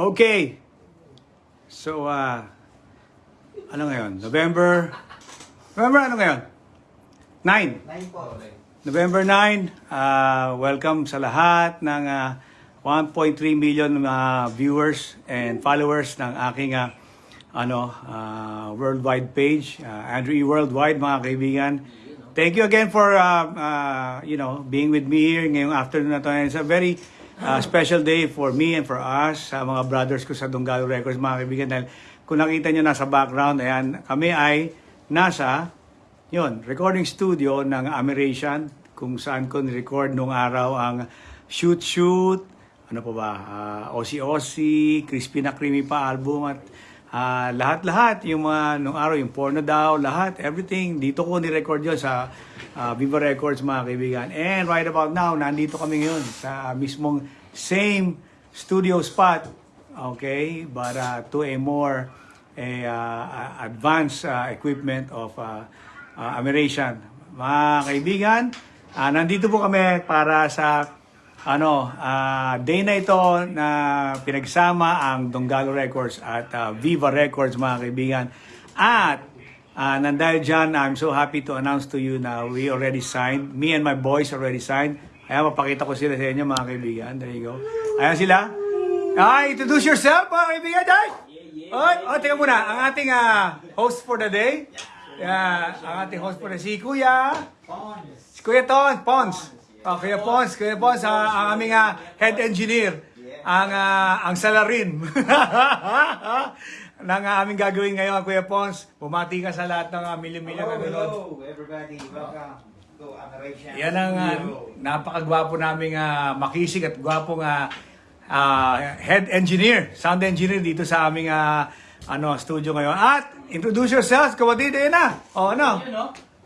Okay. So, uh, ano ngayon? November, November ano ngayon? 9. Nine po. November 9, uh, welcome sa lahat ng uh, 1.3 million uh, viewers and followers ng aking uh, ano uh, worldwide page, uh, Andrew E. Worldwide mga kaibigan. Thank you again for uh, uh, you know being with me here ngayong afternoon na to. And It's a very uh, special day for me and for us, sa mga brothers ko sa Donggalo Records mga kaibigan. Dahil kung nakita nyo nasa background, ayan, kami ay nasa yun, recording studio ng American kung saan ko ni-record nung araw ang Shoot Shoot, ano pa ba, uh, Ossi Ossi, Crispy na Creamy pa album at ah, lahat-lahat yung mga nung araw, yung porno daw, lahat, everything, dito ko ni-record yun sa ah, Viva Records mga kaibigan. And right about now, nandito kami ngayon sa mismong same studio spot, okay, but uh, to a more a uh, advanced uh, equipment of uh, uh, American. Mga kaibigan, ah, nandito po kami para sa ano, ah, day na ito na pinagsama ang Donggalo Records at ah, Viva Records mga kaibigan. At ah, nandahil dyan, I'm so happy to announce to you na we already signed. Me and my boys already signed. Ayan, mapakita ko sila sa inyo mga kaibigan. There you go. Ayan sila. Ah, introduce yourself mga kaibigan. Ay! Oy, oh, teka muna. Ang ating ah, host for the day. Yeah, ang ating host for the day, si Kuya. Si Kuya Ton, Pons. Oh, Kuya Pons, Kuya Pons, ah, ang aming ah, head engineer. Ang ah, ang salarin. ng ah, aming gagawin ngayon, Kuya Pons. Bumati ka sa lahat ng uh, milyon-milyon na nanonood. Hello, everybody. Welcome to American. Yan ang ah, napakagwapo naming ah, makisig at gwapong ah, ah, head engineer, sound engineer dito sa aming ah, ano studio ngayon. At introduce yourselves, kapatid, ayun na. O ano?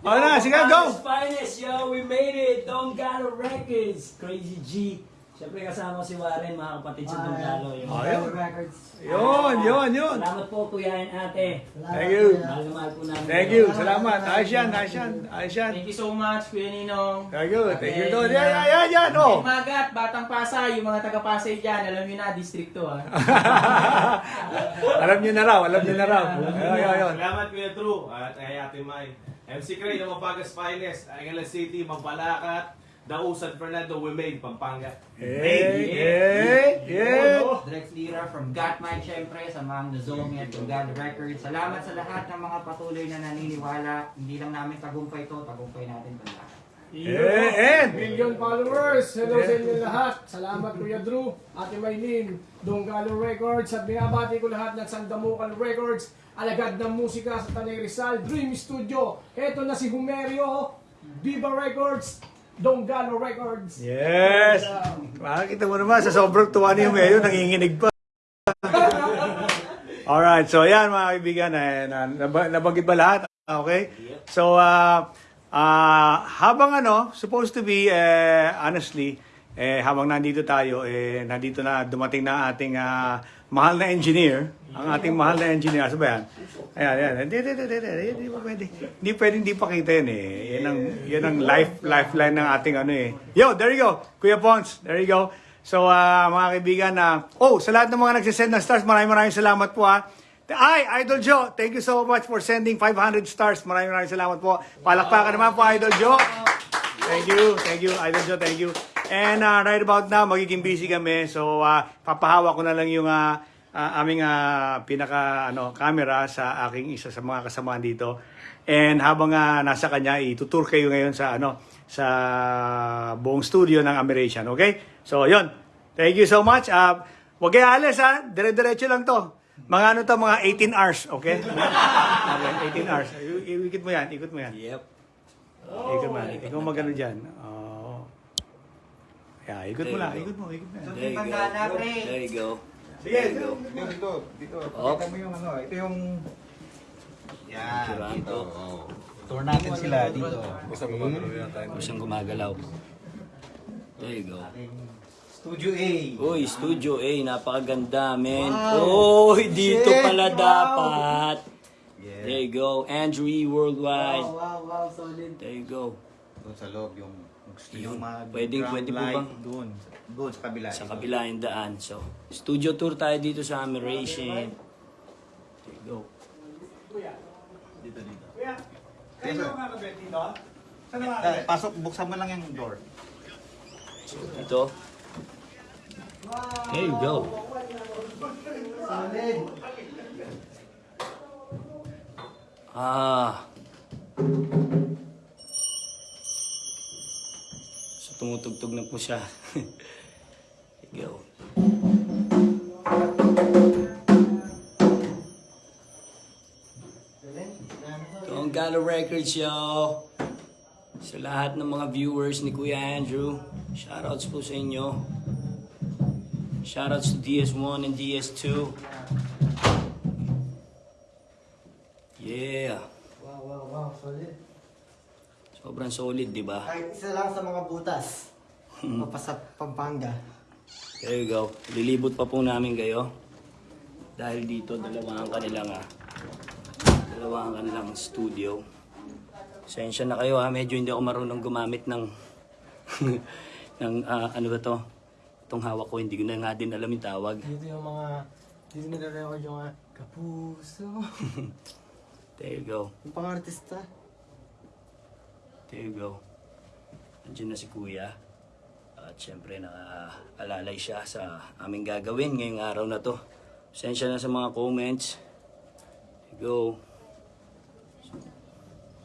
You know? O na, sige, go! Finest, yo, we made it! Donggalo Records! Crazy G. Siyempre kasama si Warren, mga kapatid sa Donggalo. Yun. Ayun. Records. Yun, yun, yun. Salamat po, kuya and ate. Thank you. Mahal na mahal po namin. Thank you. Salamat. Ayos yan, ayos yan. Ayos yan. Thank you so much, Kuya Ninong. Thank you. Thank you. Don. Yan, yan, yan, yan. Oh. Magat, Batang Pasay, yung mga taga-Pasay dyan, alam nyo na, distrito ah. alam niyo na raw, alam niyo na raw. Ayun, ayun, ayun. Salamat Kuya Drew at kay Ate Mai. MC Cray ng Mapagas Finest, Angeles City, Magpalakat, Dausan Fernando, Wimay, Pampanga. Hey, hey, hey. Drex Lira from Got Mike, syempre, sa mga Nazomi at Donggalo Records. Salamat sa lahat ng mga patuloy na naniniwala. Hindi lang namin tagumpay ito, tagumpay natin ito lahat. Eh, and. Million followers. Hello sa inyo lahat. Salamat Kuya Drew, Ate Maylin, Donggalo Records at binabati ko lahat ng Sandamukan Records, alagad ng musika sa Tanay Rizal, Dream Studio. Ito na si Humerio, Viva Records, Donggalo Records. Yes. Makikita mo naman, sa sobrang tuwa ni Humeo, nanginginig pa. Alright, so yan mga kaibigan, eh, na, nab- nabanggit ba lahat? Okay? So, uh, uh, habang ano, supposed to be, eh, honestly, eh, habang nandito tayo, eh, nandito na, dumating na ating ah, mahal na engineer, ang ating mahal na engineer, ano ba yan? Ayan, ayan. Hindi, hindi, hindi, hindi, hindi, pa pwede. Hindi pwede, hindi pakita yan eh. Yan ang, yan ang life, lifeline ng ating ano eh. Yo, there you go. Kuya Pons, there you go. So, ah, mga kaibigan, na oh, sa lahat ng mga nagsisend ng stars, maraming maraming salamat po ha. Ay, Idol Joe, thank you so much for sending 500 stars. Maraming maraming salamat po. Palakpakan naman po, Idol Joe. Thank you, thank you, Idol Joe, thank you. And uh, right about now, magiging busy kami. So, uh, papahawa ko na lang yung uh, uh, aming uh, pinaka ano, camera sa aking isa sa mga kasamaan dito. And habang uh, nasa kanya, itutur kayo ngayon sa ano sa buong studio ng American, okay? So, yon. Thank you so much. Uh, wag kayo alis ha. Dire-diretso lang to. Mga ano to, mga 18 hours, okay? okay, 18 hours. I- Ikot mo yan, ikot mo yan. Yep. Ikot mo yan. Ikaw magano dyan. Oo. Yeah, ikot mo lang, ikot mo, ikot mo yan. There you go. There you go. Sige, Dito, dito, dito. Oh. Pakita mo yung ano, ito yung... Yan, Siraan dito. to. Tour natin sila dito. Huwag siyang gumagalaw. There you go. Studio A. Uy, Studio A, napakaganda, men. Wow. Uy, dito Shit, pala wow. dapat. Yeah. There you go. Andrew E. Worldwide. wow, wow, solid. There you go. Doon sa loob yung Gusto Yun. nyo mag Pwedeng- ground pwede po light, bang- Doon. Doon sa kabila. Sa kabila yung daan. So, studio tour tayo dito sa Ameration. There you go. Dito, dito. Kuya, Yes, sir. dito? Ah, pasok, buksan mo lang yung door. Ito. There you go. Ah. So, tumutugtog na po siya. Go. Galo Records, yo. Sa lahat ng mga viewers ni Kuya Andrew, shoutouts po sa inyo. Shoutouts to DS1 and DS2. Yeah. Wow, wow, wow, solid. Sobrang solid, di ba? Kahit isa lang sa mga butas. Papasa Pampanga. There you go. Lilibot pa po namin kayo. Dahil dito, dalawa ang kanilang, ah, dalawa ang kanilang studio. Sensya na kayo ha, medyo hindi ako marunong gumamit ng, ng ah, ano ba to? Itong hawak ko, hindi ko na nga din alam yung tawag. Dito yung mga, dito nagre-record yung mga kapuso. There you go. yung pang-artista. There you go. Andiyan na si Kuya. At syempre nakaalalay siya sa aming gagawin ngayong araw na to. Sensya na sa mga comments. There you go.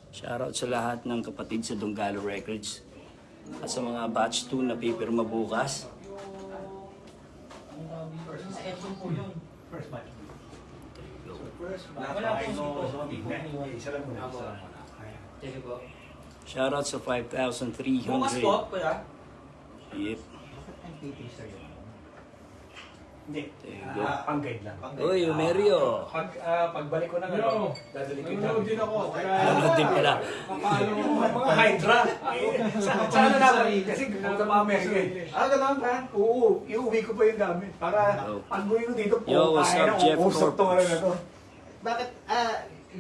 Shoutout sa lahat ng kapatid sa Donggalo Records. At sa mga batch 2 na pipirma bukas. First batch. You. Wala po Isa lang muna. Sige po. Shoutout sa 5,300. Bukas po, kuya. Yep. Hindi. Ah, pang-guide lang. Uy, Mario. Pag, ah, pagbalik ko ng ano, dadali ko Nanonood din ako. Nanonood din pala. paano Mga Hydra. Sa- Sana na kasi kung sa mga Amerika. Ah, ganun ba? Oo, iuwi ko pa yung gamit. Para Yo. pag uwi ko dito, Yo, what's kaya na, to, ano na to. Bakit, ah,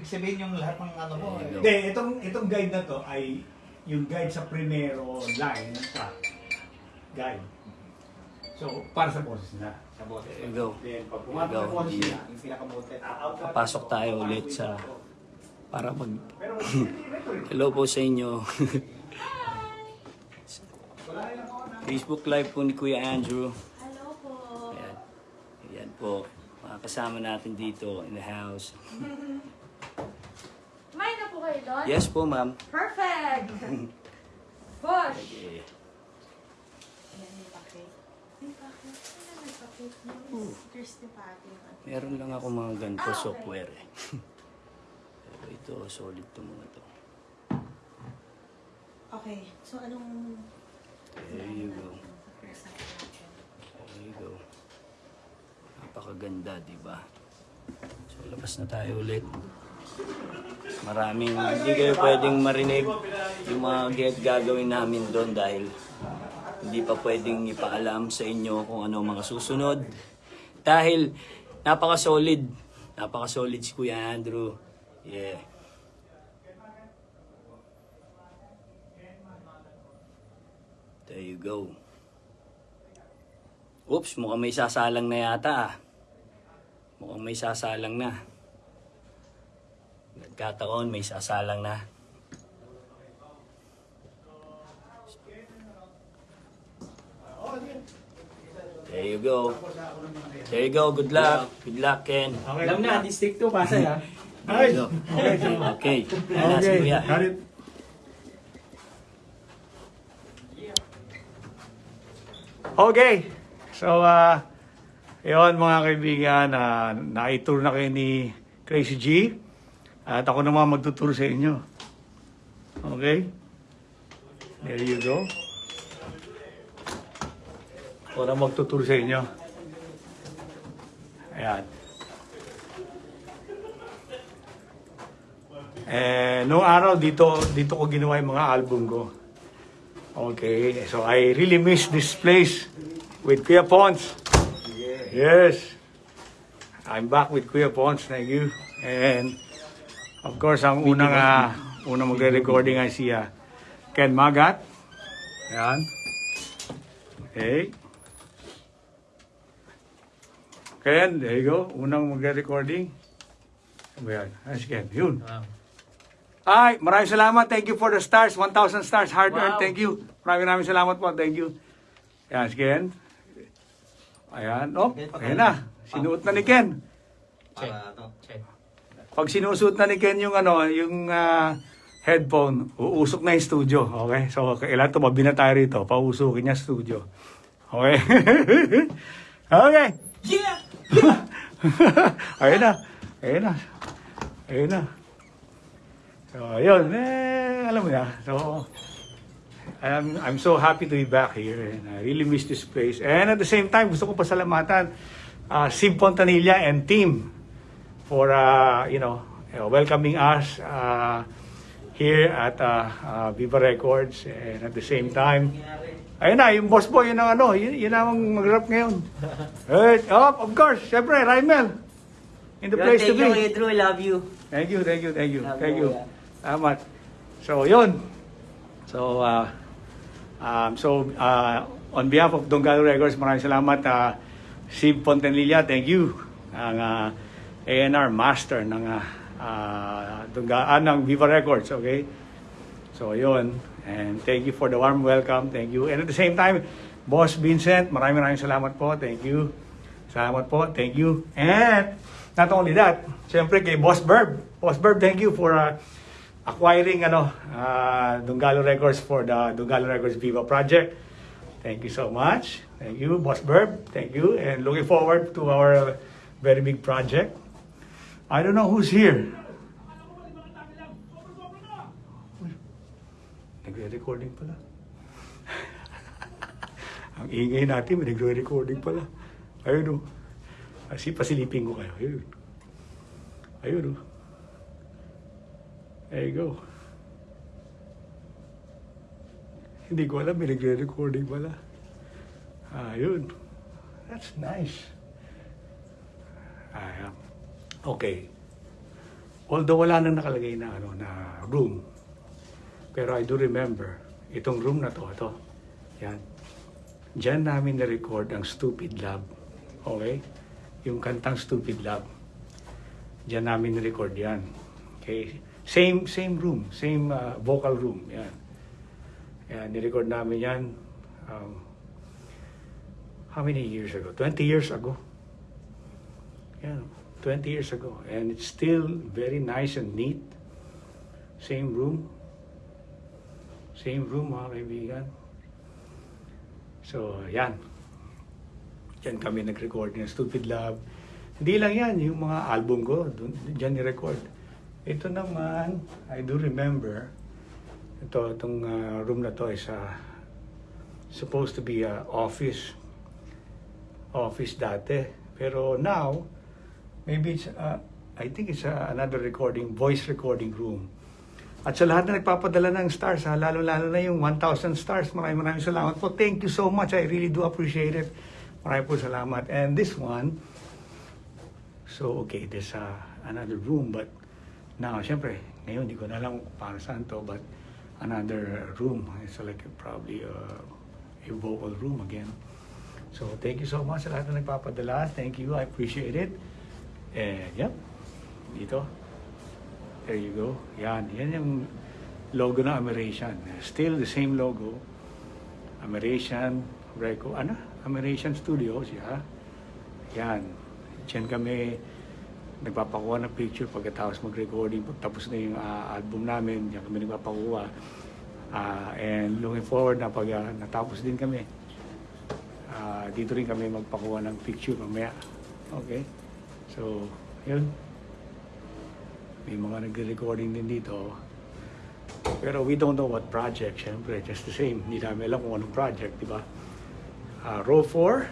sabihin yung lahat ng ano mo. Go. Hindi, itong, itong guide na to ay yung guide sa primero line ng track. Guide. So, para sa boses na. Sa go. Then, pag There pumato you ng go. boses na, Yung pinakabote. Papasok tayo ulit sa para mag Pero. Hello po sa inyo. Facebook live po ni Kuya Andrew. Hello po. Ayan. Ayan po. Mga kasama natin dito in the house. Kayo doon? Yes po, ma'am. Perfect! Push! Okay. Atin. Meron lang ako mga ganito software eh. Pero ito, solid to mga to. Okay, so anong... There you go. There you go. Napakaganda, di ba? So, labas na tayo ulit. Maraming, hindi kayo pwedeng marinig yung mga gagawin namin doon dahil hindi pa pwedeng ipaalam sa inyo kung ano mga susunod. Dahil napaka-solid. Napaka-solid si Kuya Andrew. Yeah. There you go. Oops, mukhang may sasalang na yata ah. Mukhang may sasalang na. Nagkataon, may sasalang na. There you go. There you go. Good luck. Good luck, Ken. Okay. Alam na, District 2, Pasay ha. There you go. Okay. Na si Kuya. got it. Okay. So, uh, yun mga kaibigan, uh, na-tour na kayo ni Crazy G. At ako naman magtuturo sa inyo. Okay? There you go. Ako na magtuturo sa inyo. Ayan. Eh, noong araw dito dito ko ginawa yung mga album ko. Okay, so I really miss this place with Kuya Pons. Yes. I'm back with Kuya Pons, thank you. And of course, ang unang uh, unang magre-recording ay si uh, Ken Magat. Ayan. Okay. Ken, there you go. Unang magre-recording. Ano ba yan? Ayos, Ken. Yun. Ay, maraming salamat. Thank you for the stars. 1,000 stars. Hard earned. Thank you. Maraming maraming salamat po. Thank you. Ayan, si Ken. Ayan. Oh, ayan na. Sinuot na ni Ken. Para ano. Pag sinusuot na ni Ken yung ano, yung ah, headphone, uusok na yung studio. Okay? So, kailangan tumabi na tayo rito. Pausukin niya studio. Okay? okay. Yeah! ayun na. Ayun na. Ayun na. So, ayun. Eh, alam mo na. So, I'm, I'm so happy to be back here and I really miss this place. And at the same time, gusto ko pasalamatan uh, Sim Pontanilla and team for, uh, you know, uh, welcoming us uh, here at uh, uh, Viva Records. And at the same time, ayun na, yung boss boy, yun ang ano, yun, yun ang mag-rap ngayon. Eh, oh, of course, syempre, Raimel. In the place to Thank you, be. Kuya Drew. I love you. Thank you, thank you, thank you, Love thank you, you. Salamat. So, yun. So, uh, um, so, uh, on behalf of Donggalo Records, maraming salamat. Uh, Steve Pontenilla, thank you. Ang uh, A&R master ng uh, uh, ng Viva Records, okay? So, yun. And thank you for the warm welcome. Thank you. And at the same time, Boss Vincent, maraming maraming salamat po. Thank you. Salamat po. Thank you. And not only that, syempre kay Boss Berb. Boss Berb, thank you for uh, acquiring ano, uh, Dungalo Records for the Dungalo Records Viva project. Thank you so much. Thank you, Boss Berb. Thank you. And looking forward to our very big project. I don't know who's here. Nagre-recording pala. Ang ingay natin, may nagre-recording pala. Ayun o. Kasi pasilipin ko kayo. Ayun. Ayun o. There you go. Hindi ko alam, may nagre-recording pala. Ayun. That's nice. Ah, okay. Although wala nang nakalagay na ano na room. Pero I do remember itong room na to, ito. Yan. Diyan namin na-record ang Stupid Love. Okay? Yung kantang Stupid Love. Diyan namin na-record yan. Okay? Same same room, same uh, vocal room. Yan. Yan, ni-record namin yan um, how many years ago? 20 years ago. Yan, 20 years ago. And it's still very nice and neat. Same room. Same room, mga kaibigan. So, yan. Diyan kami nag-record ng Stupid Love. Hindi lang yan, yung mga album ko, dun, dyan ni-record. Ito naman, I do remember, ito, itong uh, room na to is uh, supposed to be a office. Office dati. Pero now, maybe it's, uh, I think it's uh, another recording, voice recording room. At sa lahat na nagpapadala ng stars, ha, lalo-lalo na yung 1,000 stars, maraming maraming salamat po. Thank you so much. I really do appreciate it. Maraming po salamat. And this one, so okay, there's uh, another room, but now, syempre, ngayon, hindi ko na alam kung paano saan to, but another room. It's like probably uh, a vocal room again. So, thank you so much sa lahat na nagpapadala. Thank you. I appreciate it. And, yep. Dito. There you go. Yan. Yan yung logo ng American. Still the same logo. American Reco. Ano? American Studios. Yeah. Yan. Diyan kami nagpapakuha ng picture pagkatapos mag-recording. Pagtapos na yung uh, album namin, diyan kami nagpapakuha. Uh, and looking forward na pag uh, natapos din kami, uh, dito rin kami magpakuha ng picture mamaya. Okay? So, yun. May mga nagre-recording din dito. Pero we don't know what project, syempre. Just the same. Hindi namin alam kung anong project, di ba? Uh, row 4.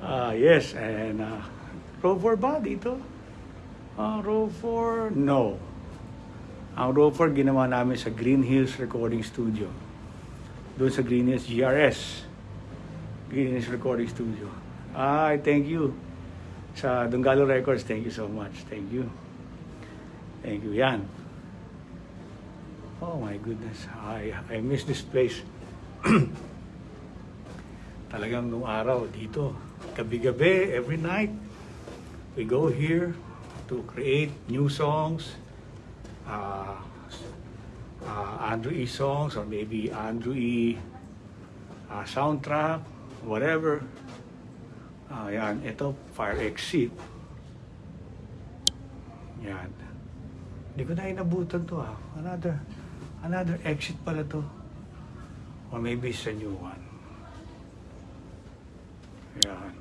uh, yes, and uh, row 4 ba dito? Uh, row 4, no. Ang row 4 ginawa namin sa Green Hills Recording Studio. Doon sa Green Hills GRS. Green Hills Recording Studio. Ah, thank you. Sa Dungalo Records, thank you so much. Thank you. Thank you. Yan. Oh my goodness. I, I miss this place. talagang nung araw dito, gabi-gabi, every night, we go here to create new songs, uh, uh, Andrew E songs, or maybe Andrew E uh, soundtrack, whatever. Ah, yan, ito, fire exit. Yan. Hindi ko na inabutan to ah. Another, another exit pala to. Or maybe it's a new one. Yan.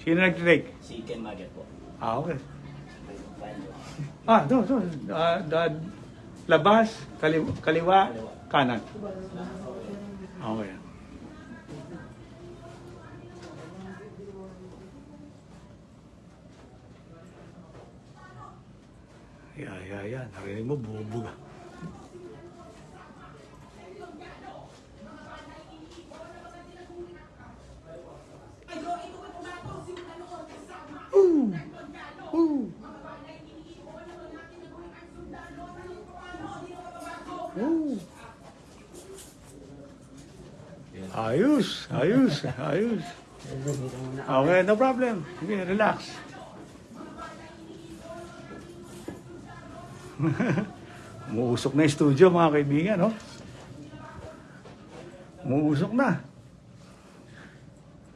Sino nag-take? Si Ken Magat po. Ah, okay. Ah, doon, doon. Ah, da- labas, kaliwa, kaliwa, kanan. Okay. Yeah, yeah, yeah. Narinig mo, bubuga. Ooh, ooh. Ooh. Ayos, ayos, ayos. Okay, no problem. Okay, relax. Umuusok na yung studio, mga kaibigan, no? Umuusok na.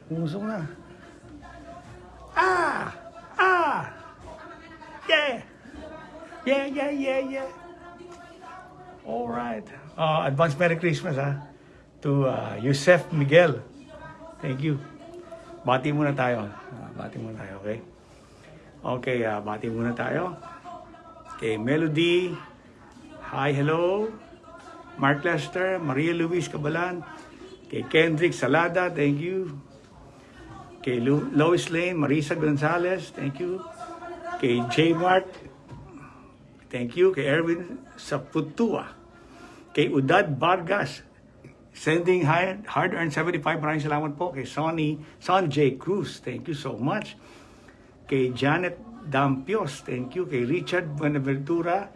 Umuusok na. Ah! Ah! Yeah! Yeah, yeah, yeah, yeah. All right. Uh, advance Merry Christmas, ha? To uh, Yusef Miguel. Thank you. Bati muna tayo. Ah, bati muna tayo, okay? Okay, ah, bati muna tayo. Kay Melody. Hi, hello. Mark Lester, Maria Luis Cabalan. Kay Kendrick Salada, thank you. Kay Lu- Lois Lane, Marisa Gonzalez, thank you. Kay J. Mark, thank you. Kay Erwin Saputua. Kay Udad Vargas, sending hard, hard-earned 75. Maraming salamat po. Kay Sonny, Son. Cruz, thank you so much. Kay Janet Dampios, thank you. Kay Richard Buenaventura,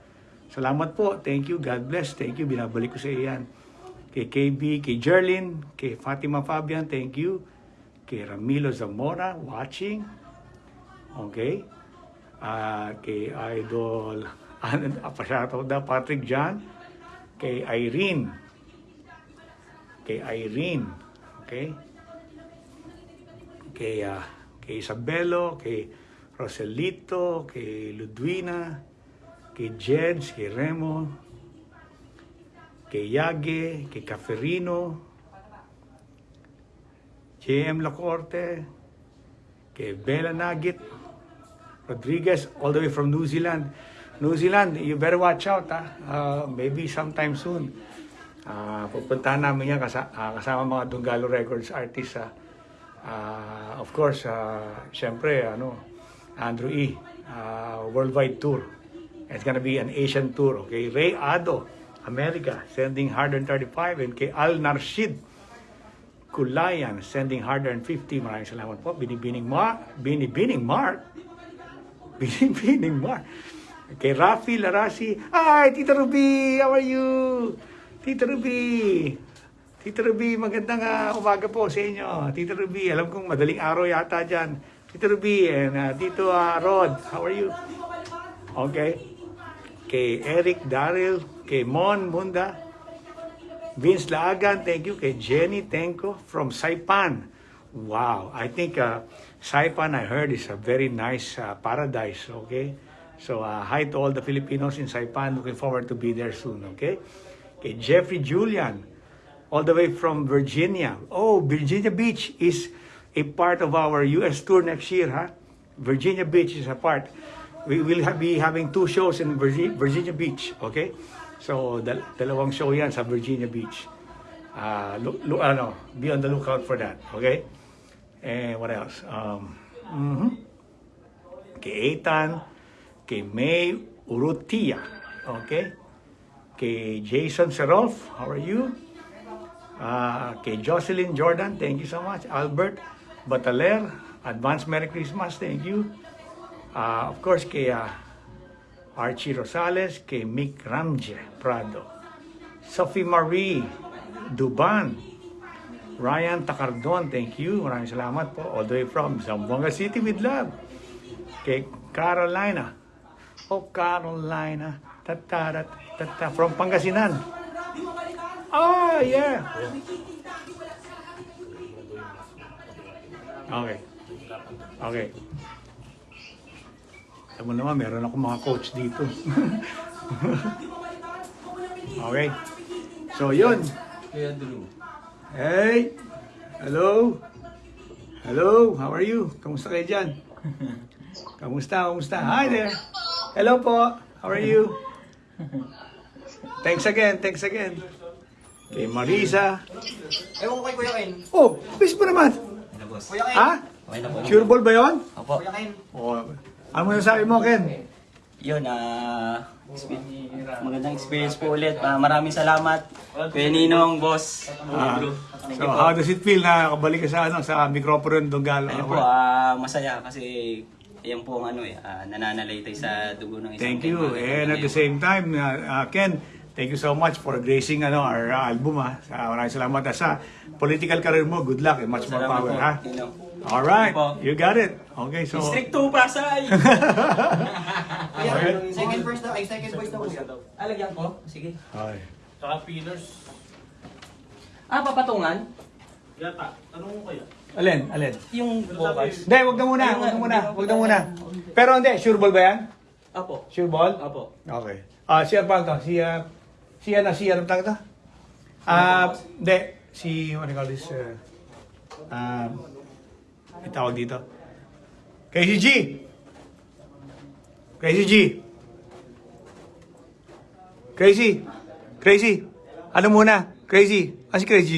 salamat po. Thank you, God bless. Thank you, binabalik ko sa iyan. Kay KB, kay Jerlyn, kay Fatima Fabian, thank you. Kay Ramilo Zamora, watching. Okay. Ah, kay Idol, ano, pa da, Patrick John. Kay Irene. Kay Irene. Okay. Kay, ah, kay Isabelo, kay Roselito, kay Ludwina, kay Jeds, kay Remo, kay Yage, kay Caferino, JM Lacorte, kay Bella Nagit, Rodriguez, all the way from New Zealand. New Zealand, you better watch out, ha? Uh, maybe sometime soon. Uh, pupuntahan namin yan kasa, ah, kasama mga Dungalo Records artists. ah. Ah, of course, uh, syempre, ano, Andrew E. ah, worldwide tour. It's gonna be an Asian tour, okay? Ray Ado, America, sending 135. And kay Al Narshid, Kulayan, sending 150. Maraming salamat po. Binibining Mark. Binibining Mark. Binibining Mark. Kay Rafi Larasi. Hi, Tita Ruby! How are you? Tita Ruby! Tita Ruby, magandang ah, umaga po sa inyo. Tita Ruby, alam kong madaling araw yata dyan. Tita Ruby and ah, Tito ah, Rod, how are you? Okay. Kay Eric Daryl, kay Mon Munda, Vince Laagan, thank you. Kay Jenny Tenko from Saipan. Wow, I think uh, Saipan, I heard, is a very nice uh, paradise, okay? So, uh, hi to all the Filipinos in Saipan. Looking forward to be there soon, okay? Kay Jeffrey Julian, all the way from Virginia. Oh, Virginia Beach is a part of our U.S. tour next year, huh? Virginia Beach is a part. We will ha- be having two shows in Virgi- Virginia Beach, okay? So, dal- dalawang show yan sa Virginia Beach. Uh, ano, be on the lookout for that, okay? And what else? Um, mhm. Kay Ethan, kay May Urutia, okay? Kay Jason Seroff, how are you? Ah, kay Jocelyn Jordan, thank you so much. Albert Bataler, advance Merry Christmas, thank you. Ah, of course, kay ah, Archie Rosales, kay Mick Ramje Prado. Sophie Marie, Duban. Ryan Takardon, thank you. Maraming salamat po. All the way from Zamboanga City with love. Kay Carolina. Oh, Carolina. Tatarat, tata. From Pangasinan. Oh, yeah. Okay. Okay. Alam mo naman, meron ako mga coach dito. okay. So, yun. Kuya Drew. Hey! Hello! Hello! How are you? Kamusta kayo dyan? Kamusta? Kamusta? Hi there! Hello po! How are you? Thanks again, thanks again. Kay Marisa. Ewan ko kay Kuya Ken. Oh, bis mo naman. Kuya Ken. Ha? Sure ball ba yun? Opo. Kuya Ken. Oh, ano mo nasabi mo, Ken? Yun, ah... expe- magandang experience po ulit. Ah, maraming salamat. Kuya Ninong, boss. Ah, so, po. how does it feel na kabalik ka sa, ano, sa microphone Donggalo? Ayun po, ah, masaya kasi yan po ang ano eh, ah, nananalaytay sa dugo ng isang Thank you. And at the same time, uh, uh, Ken, thank you so much for gracing ano, our uh, album. Ha. Sa, maraming salamat. At Sa political career mo, good luck and much more Salamat power. po, Ha? All right. You got it. Okay, so... District 2, Pasay! Okay. second verse daw, ay second voice daw. Alagyan ko? Sige. Okay. Saka pillars. Ah, papatungan? Yata. Tanong mo kaya? Alin? Alin? Yung vocals? Hindi, wag na muna. Wag na muna. Wag na muna. Pero hindi, sure ball ba yan? Apo. Sure ball? Apo. Okay. Ah, siya pa to? Siya... Siya na siya. Anong tawag to? Ah, hindi. Si, what do you call this? Uh, um, may tawag dito. Crazy G! Crazy G! Crazy! Crazy! Ano muna? Crazy! Ah, si Crazy G.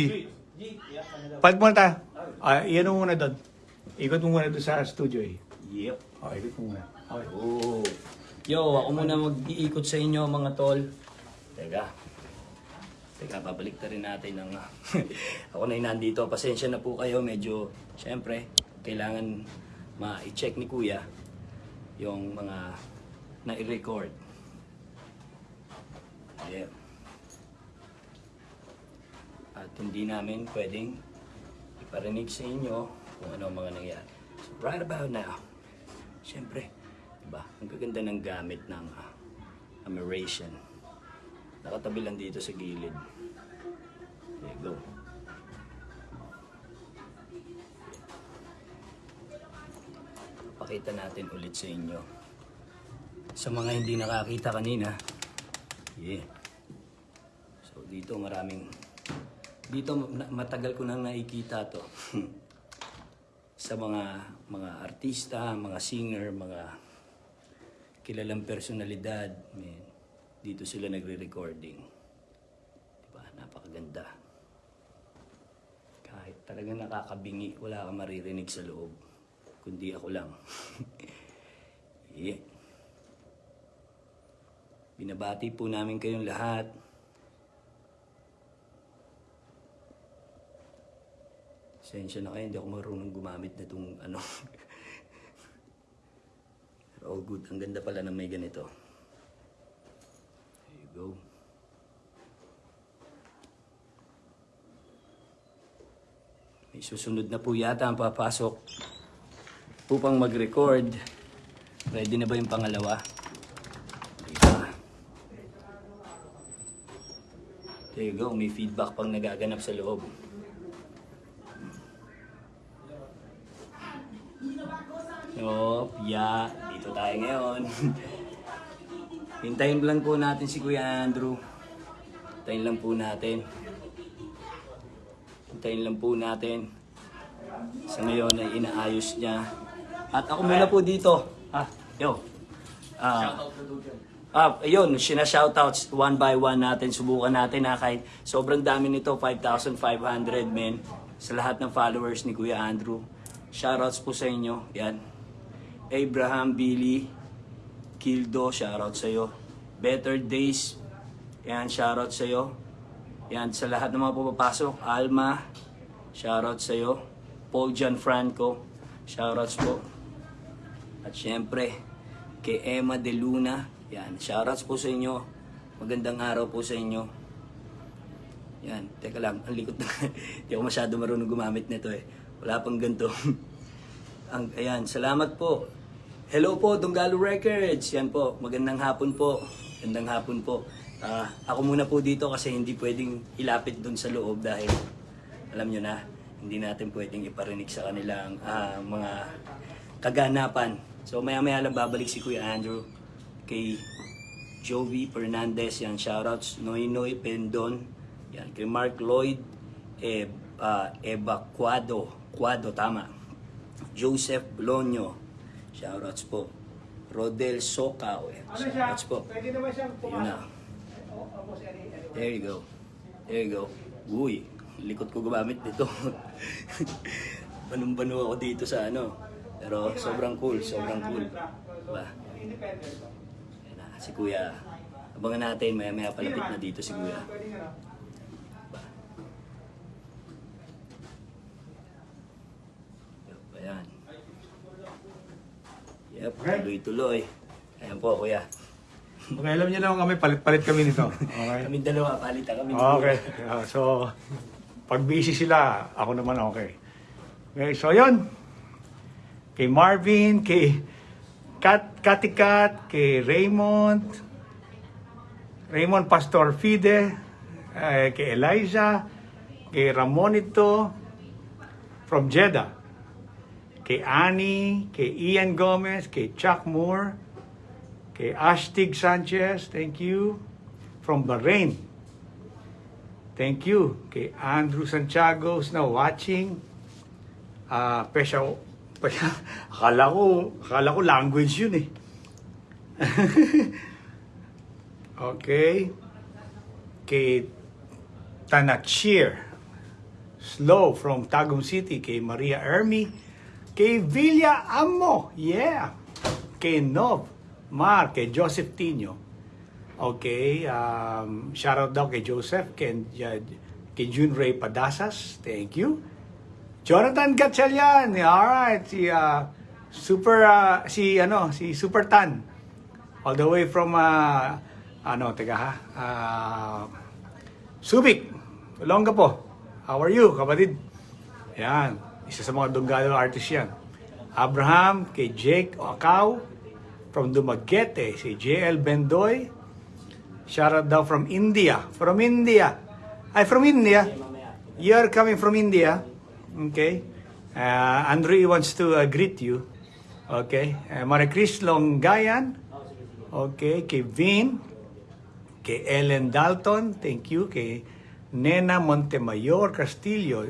Palit muna tayo. Ah, iyan mo muna doon. Ikot mo muna doon sa studio eh. Yep. Oh, ikot mo muna. Okay. Oh. Yo, ako muna mag-iikot sa inyo mga tol. Teka. Teka, babalik na rin natin ng... ako na yung nandito. Pasensya na po kayo. Medyo, syempre, kailangan ma-check ni Kuya yung mga na-record. Yeah. At hindi namin pwedeng iparinig sa inyo kung ano ang mga nangyari. So, right about now, Siyempre, diba? Ang gaganda ng gamit ng uh, ameration. Nakatabi lang dito sa gilid. There you go. Pakita natin ulit sa inyo. Sa mga hindi nakakita kanina, yeah. So dito maraming, dito matagal ko nang nakikita to. sa mga mga artista, mga singer, mga kilalang personalidad, man, dito sila nagre-recording. Diba? Napakaganda. Kahit talagang nakakabingi, wala kang maririnig sa loob. Kundi ako lang. yeah. Binabati po namin kayong lahat. Sensya na kayo, hindi ako marunong gumamit na itong ano. All good, ang ganda pala na may ganito. Go. May susunod na po yata ang papasok upang mag-record. Ready na ba yung pangalawa? Pa. There you go, may feedback pang nagaganap sa loob. So, yeah, dito tayo ngayon. Hintayin lang po natin si Kuya Andrew. Hintayin lang po natin. Hintayin lang po natin. Sa ngayon ay inaayos niya. At ako muna po dito. Ah, yo. Ah, Ah, ayun, sina-shoutouts one by one natin, subukan natin ha, kahit sobrang dami nito, 5,500 men, sa lahat ng followers ni Kuya Andrew. Shoutouts po sa inyo, yan. Abraham, Billy, Kildo, shoutout sa iyo. Better Days, yan, shoutout sa iyo. Yan, sa lahat ng mga pupapasok, Alma, shoutout sa iyo. Paul Gianfranco, shoutouts po. At syempre, kay Emma De Luna. Yan, shoutouts po sa inyo. Magandang araw po sa inyo. Yan, teka lang, ang likot na. Hindi ako masyado marunong gumamit nito eh. Wala pang ganito. ang, ayan, salamat po. Hello po, Donggalo Records. Yan po, magandang hapon po. Magandang hapon po. Ah, ako muna po dito kasi hindi pwedeng ilapit dun sa loob dahil alam nyo na, hindi natin pwedeng iparinig sa kanilang ah, mga kaganapan. So maya maya lang babalik si Kuya Andrew kay Jovi Fernandez, yan, shoutouts, Noy Noy Pendon, yan, kay Mark Lloyd, eh, ah, Eva Quado, Quado, tama. Joseph Blonyo, shoutouts po. Rodel Socao, eh, shoutouts po. Pwede naman siyang Yun na. There you go. There you go. Uy, likot ko gumamit nito. Banong-bano ako dito sa ano. Pero sobrang cool, sobrang cool. Diba? Yan na, si Kuya. Abangan natin, maya-maya palapit na dito si Kuya. Diba? Yup, ayan. Yep, tuloy-tuloy. Ayan po, Kuya. Okay, alam niyo naman kami, palit-palit kami nito. Okay. Kami dalawa, palitan kami. Okay. Uh, so, pag busy sila, ako naman okay. Okay, so yun. Kay Marvin, kay Kat, Katikat, kay Raymond, Raymond Pastor Fide, eh, kay Eliza, kay Ramonito, from Jeddah, kay Annie, kay Ian Gomez, kay Chuck Moore, kay Ashtig Sanchez, thank you, from Bahrain. Thank you kay Andrew Santiago na watching. Ah, pesya, pesya, akala ko, akala ko language yun eh. okay. Kay Tanachir Slow from Tagum City. Kay Maria Ermi. Kay Villa Amo. Yeah. Kay Nov. Mar. Kay Joseph Tino. Okay, um, shout out daw kay Joseph, kay, uh, kay June Ray Padasas, thank you. Jonathan Gatchalian, alright, si uh, Super, uh, si ano, si Super Tan, all the way from, uh, ano, teka ha, uh, Subic, Olongapo, how are you, kapatid? Yan, isa sa mga Donggalo artist yan. Abraham, kay Jake Ocao, from Dumaguete, si JL Bendoy, Shout out daw from India. From India. Ay, from India. You're coming from India. Okay. Uh, Andrew wants to uh, greet you. Okay. Uh, Marie Chris Longgayan. Okay. Kay Vin. Kay Ellen Dalton. Thank you. Kay Nena Montemayor Castillo.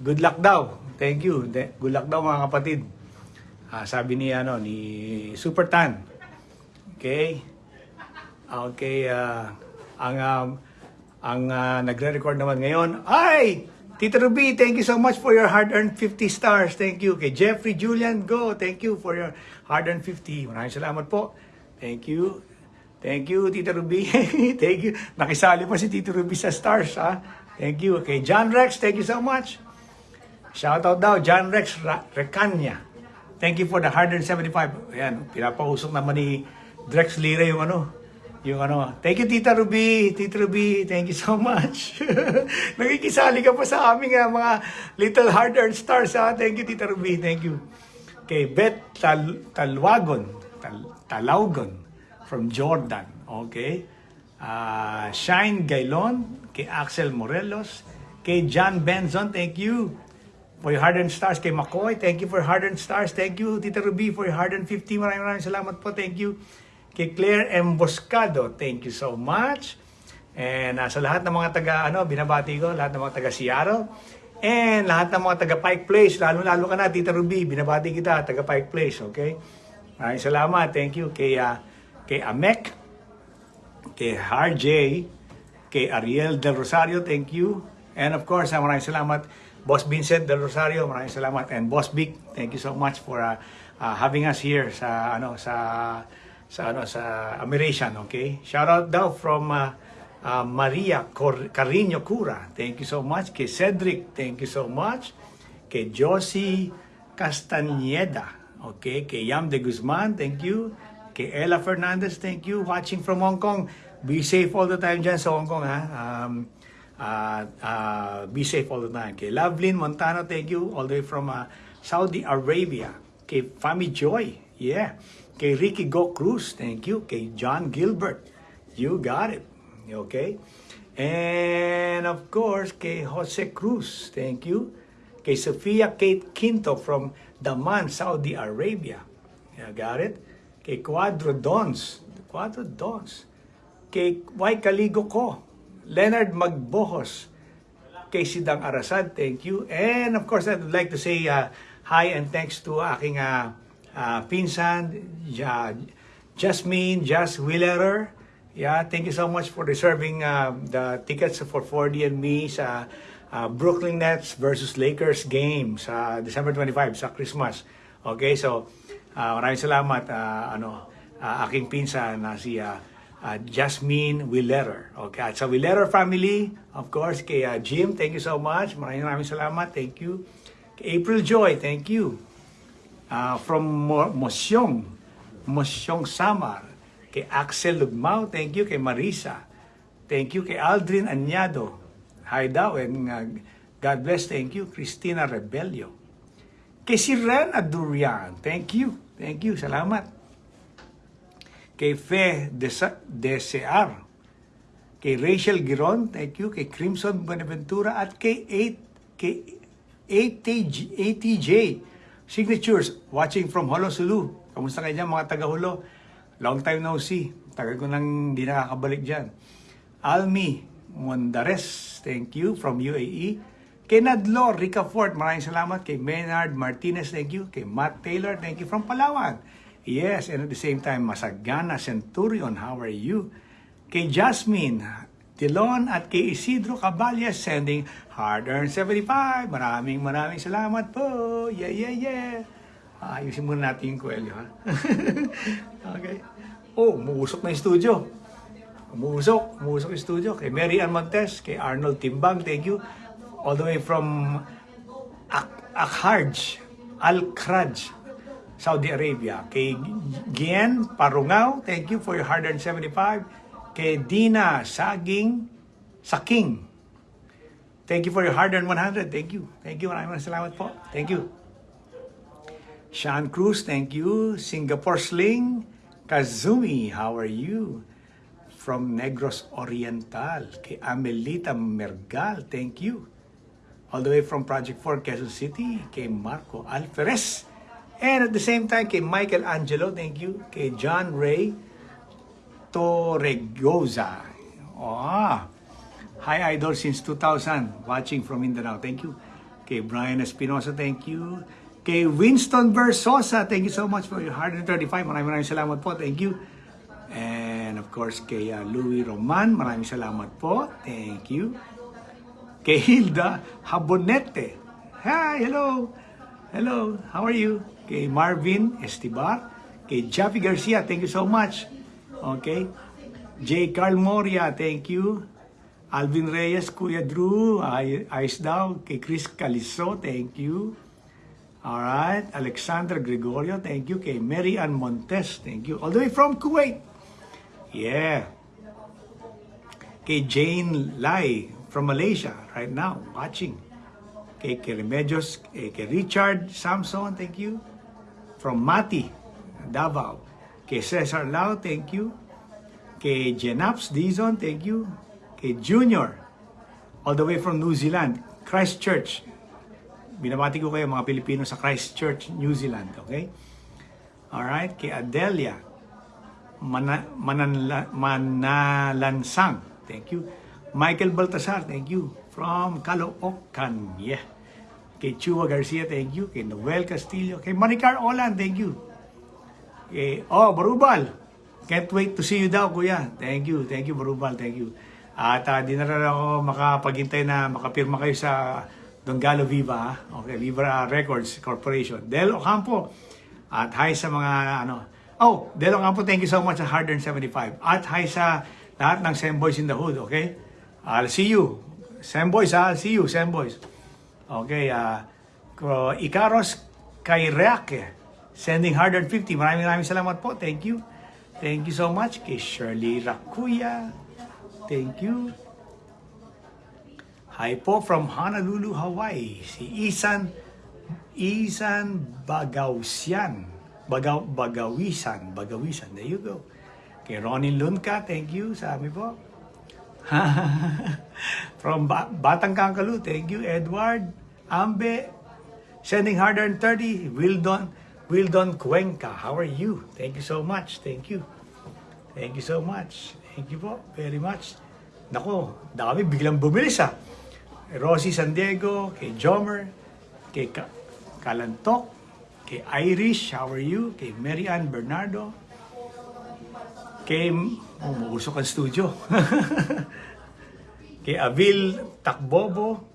Good luck daw. Thank you. Good luck daw mga kapatid. Ah, sabi ni ano ni Super Tan. Okay. Okay, ah, ang um, ang ah, nagre-record naman ngayon ay Tito Ruby, thank you so much for your hard-earned 50 stars. Thank you. Kay Jeffrey Julian, go. Thank you for your hard-earned 50. Maraming salamat po. Thank you. Thank you, Tito Ruby. thank you. Nakisali pa si Tito Ruby sa stars, ha? Thank you. Kay John Rex, thank you so much. Shout out daw, John Rex Recanya. Thank you for the 175. Ayan, pinapausok naman ni Drex Lira yung ano, yung ano. Thank you, Tita Ruby. Tita Ruby, thank you so much. Nakikisali ka pa sa aming ah, mga little hard-earned stars, ha? Thank you, Tita Ruby. Thank you. Kay Beth Tal Talwagon, Tal Talaugon from Jordan. Okay. Ah, Shine Gailon, kay Axel Morelos, kay John Benson, thank you for your hard-earned stars. Kay McCoy, thank you for hard-earned stars. Thank you, Tita Ruby, for your hard-earned 50. Maraming maraming salamat po. Thank you. Kay Claire Emboscado, thank you so much. And uh, sa lahat ng mga taga, ano, binabati ko, lahat ng mga taga Seattle. And lahat ng mga taga Pike Place, lalo-lalo ka na, Tita Ruby, binabati kita, taga Pike Place, okay? Maraming salamat. Thank you. Kay, uh, kay Amek, kay RJ, kay Ariel Del Rosario, thank you. And of course, uh, maraming salamat Boss Vincent Del Rosario, maraming salamat and Boss Vic, thank you so much for uh, uh, having us here sa ano sa sa ano sa Amiration, okay? Shout out daw from uh, uh, Maria Cor- Carino Cura. Thank you so much. Kay Cedric, thank you so much. Kay Josie Castañeda, okay? Kay Yam de Guzman, thank you. Kay Ella Fernandez, thank you. Watching from Hong Kong. Be safe all the time dyan sa Hong Kong, ha? Um, Uh, uh, be safe all the time. Kay Lovelyn Montano, thank you. All the way from uh, Saudi Arabia. Kay Fami Joy, yeah. Kay Ricky Go Cruz, thank you. Kay John Gilbert, you got it. Okay? And of course, kay Jose Cruz, thank you. Kay Sofia Kate Quinto from Daman, Saudi Arabia. You got it? Kay Quadro Dons, Quadro Dons. Kay Y Kaligo ko, Leonard Magbohos, kay Sidang Arasad, thank you. And of course, I'd like to say uh, hi and thanks to aking uh, uh, pinsan, ja, Jasmine, Jas Willerer. Yeah, thank you so much for reserving uh, the tickets for 4D and me sa uh, Brooklyn Nets versus Lakers game sa December 25 sa Christmas. Okay, so uh, maraming salamat uh, ano uh, aking pinsan na si uh, uh, Jasmine Willerer. Okay, at sa Willerer family, of course, kay uh, Jim, thank you so much. Maraming maraming salamat. Thank you. Kay April Joy, thank you. Uh, from Mo- Mosyong, Mosyong Samar. Kay Axel Lugmao, thank you. Kay Marisa, thank you. Kay Aldrin Anyado, hi daw, and uh, God bless, thank you. Christina Rebelio. Kay si Ren Adurian, thank you. Thank you, salamat kay Fe Desear, kay Rachel Giron, thank you, kay Crimson Buenaventura, at kay 8, kay ATJ, ATJ Signatures, watching from Holo Sulu. Kamusta kayo dyan, mga taga-Holo? Long time no see. Tagal ko nang di nakakabalik dyan. Almi Mondares, thank you, from UAE. Kay Nadlo Ricafort, maraming salamat. Kay Maynard Martinez, thank you. Kay Matt Taylor, thank you from Palawan. Yes, and at the same time, Masagana Centurion, how are you? Kay Jasmine Tilon at kay Isidro Caballes sending hard-earned 75. Maraming maraming salamat po. Yeah, yeah, yeah. Ayusin muna natin yung kwelyo, ha? okay. Oh, umuusok na yung studio. Umuusok, umuusok yung studio. Kay Mary Ann Montes, kay Arnold Timbang, thank you. All the way from Ak- Akharj, Al-Khraj, Saudi Arabia. Kay Gian Parungaw, thank you for your 175. Kay Dina Saging, Saking, thank you for your 100 Thank you. Thank you. Maraming salamat po. Thank you. Sean Cruz, thank you. Singapore Sling, Kazumi, how are you? From Negros Oriental, kay Amelita Mergal, thank you. All the way from Project 4, Quezon City, kay Marco Alferez. And at the same time, kay Michael Angelo, thank you. Kay John Ray Torregoza. Ah, hi Idol since 2000, watching from Mindanao. Thank you. Kay Brian Espinosa, thank you. Kay Winston Versosa, thank you so much for your 135. Maraming maraming salamat po. Thank you. And of course, kay uh, Louis Roman, maraming salamat po. Thank you. Kay Hilda Habonete. Hi, hello. Hello, how are you? Kay Marvin Estibar. Kay Jaffy Garcia, thank you so much. Okay. J. Carl Moria, thank you. Alvin Reyes, Kuya Drew, ay ayos. Kay Chris Caliso, thank you. Alright. Alexander Gregorio, thank you. Kay Mary Ann Montes, thank you. All the way from Kuwait. Yeah. Kay Jane Lai from Malaysia, right now, watching. Kay Remedios, eh, kay Richard Samson, thank you. From Mati, Davao. Kay Cesar Lau, thank you. Kay Jenaps Dizon, thank you. Kay Junior, all the way from New Zealand, Christchurch. Binabati ko kayo mga Pilipino sa Christchurch, New Zealand, okay? Alright, kay Adelia Mana, Mananla, Manalansang, thank you. Michael Baltasar, thank you. From Caloocan, yeah. Kay Chua Garcia, thank you. Kay Noel Castillo. Kay Maricar Olan, thank you. Kay, oh, Barubal. Can't wait to see you daw, kuya. Thank you, thank you, Barubal, thank you. At uh, di na rin ako makapaghintay na makapirma kayo sa Dongalo Viva, ha? okay, Viva Records Corporation. Del Ocampo. At hi sa mga, ano, oh, Del Ocampo, thank you so much sa 175. At hi sa lahat ng Sam Boys in the Hood, okay? I'll see you. Sam Boys, ha? I'll see you, Sam Boys. Okay, uh, Ikaros Kaireake, sending 150. Maraming maraming salamat po. Thank you. Thank you so much kay Shirley Rakuya. Thank you. Hi po from Honolulu, Hawaii. Si Isan Isan Bagausian. Bagaw, Bagawisan. Bagawisan. There you go. Kay Ronnie Lunka, thank you. Sabi po. From ba- Batang Kangkalu, thank you. Edward Ambe, sending harder than 30. Wildon, Wildon Cuenca, how are you? Thank you so much. Thank you. Thank you so much. Thank you po very much. Nako, dami biglang bumilis ah. Rosie San Diego, kay Jomer, kay Ka- Kalantok, kay Irish, how are you? Kay Mary Bernardo, kay, oh, mausok ang studio. kay Avil Takbobo,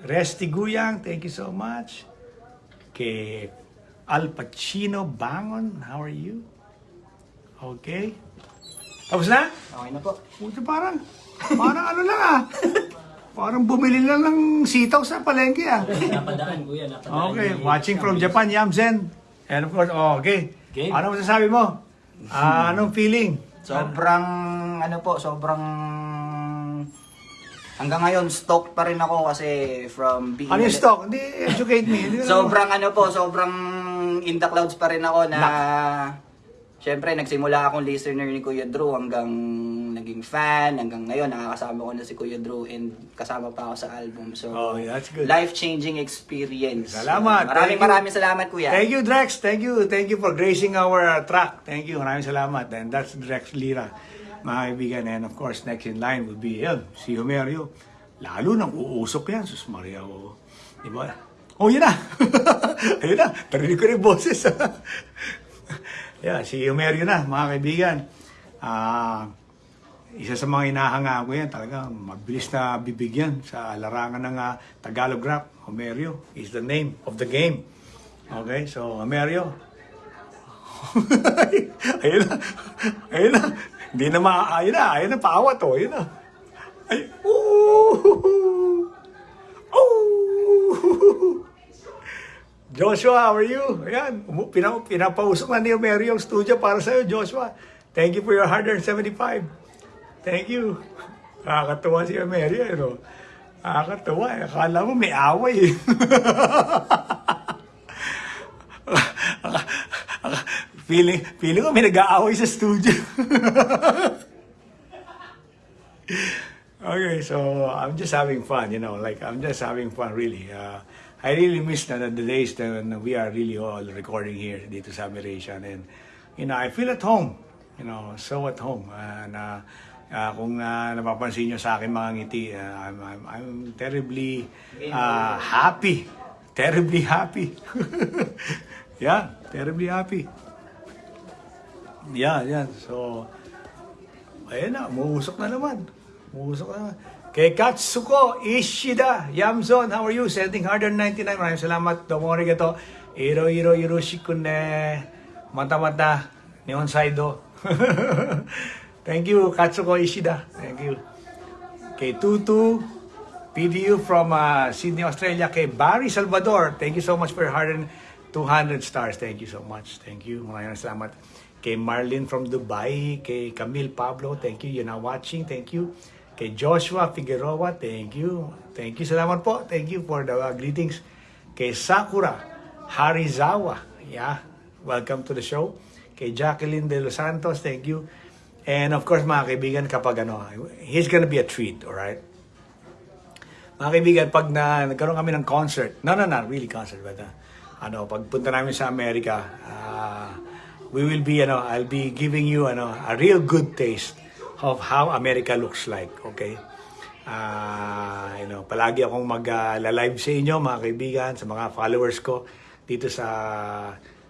Resty Guyang, thank you so much. Kay Al Pacino Bangon, how are you? Okay. Tapos na? Okay na po. Puto parang, parang ano lang ah. Parang bumili lang ng sitaw sa palengke ah. Napadaan, kuya. Napadaan. Okay, ni- watching from Japan, Yamsen. And of course, oh, okay. Okay. Ano masasabi mo? Ah, anong feeling? Sobrang, ano po, sobrang... Hanggang ngayon, stoked pa rin ako kasi from being... Ano yung stock? Hindi, educate me. Sobrang ano po, sobrang in the clouds pa rin ako na... Siyempre, nagsimula akong listener ni Kuya Drew hanggang naging fan. Hanggang ngayon, nakakasama ko na si Kuya Drew and kasama pa ako sa album. So, Oh, that's good. life-changing experience. Salamat. Maraming Thank you. maraming salamat, Kuya. Thank you, Drex. Thank you. Thank you for gracing our track. Thank you. Maraming salamat. And that's Drex Lira, mga kaibigan. And of course, next in line will be yun, si Homerio. Lalo nang uusok yan. Sus Maria, oh. Di ba? Oh, yun na. Ayun na. Tarinig ko rin boses. yeah, si Homerio na, mga kaibigan. Ah... isa sa mga inahanga ko yan, talaga mabilis na bibigyan sa larangan ng ah, Tagalog rap. Homerio is the name of the game. Okay, so Homerio. ayun na. Ayun na. Hindi na ma... Ayun na. Ayun na. Paawa to. Ayun na. Ay. Ooh. Joshua, how are you? Ayan, pina, pinapausok na ni Homerio yung studio para sa'yo, Joshua. Thank you for your 175. Thank you. Nakakatuwa si Homerio, eh, no? Nakakatuwa. eh. Akala mo may away. feeling, feeling ko may nag-aaway sa studio. okay, so I'm just having fun, you know, like I'm just having fun really. Uh, I really miss na, the days when we are really all recording here dito sa Amiration and you know, I feel at home, you know, so at home. And uh, uh, kung uh, napapansin nyo sa akin mga ngiti, uh, I'm, I'm, I'm terribly uh, happy. Terribly happy. yeah, terribly happy. Yeah, yeah. So, ayun na, umuusok na naman. Umuusok na naman. Kay Katsuko Ishida, Yamzon, how are you? Sending harder 99. Maraming salamat. Domo arigato. Iro, iro, iroshi ne. Mata, mata. Nihon saido. Thank you, Katsuko Ishida. Thank you. Kay Tutu, PDU from uh, Sydney, Australia. Kay Barry Salvador, thank you so much for your 200 stars. Thank you so much. Thank you. Maraming salamat. Kay Marlene from Dubai. Kay Camille Pablo, thank you. You're now watching. Thank you. Kay Joshua Figueroa, thank you. Thank you. Salamat po. Thank you for the greetings. Kay Sakura Harizawa. Yeah. Welcome to the show. Kay Jacqueline De Los Santos, thank you. And of course, mga kaibigan, kapag ano, he's gonna be a treat, alright? Mga kaibigan, pag na, nagkaroon kami ng concert, no, no, not really concert, but uh, ano, pagpunta namin sa Amerika, uh, we will be, ano, I'll be giving you, ano, a real good taste of how America looks like, okay? Ah, you know, palagi akong mag-live sa inyo, mga kaibigan, sa mga followers ko dito sa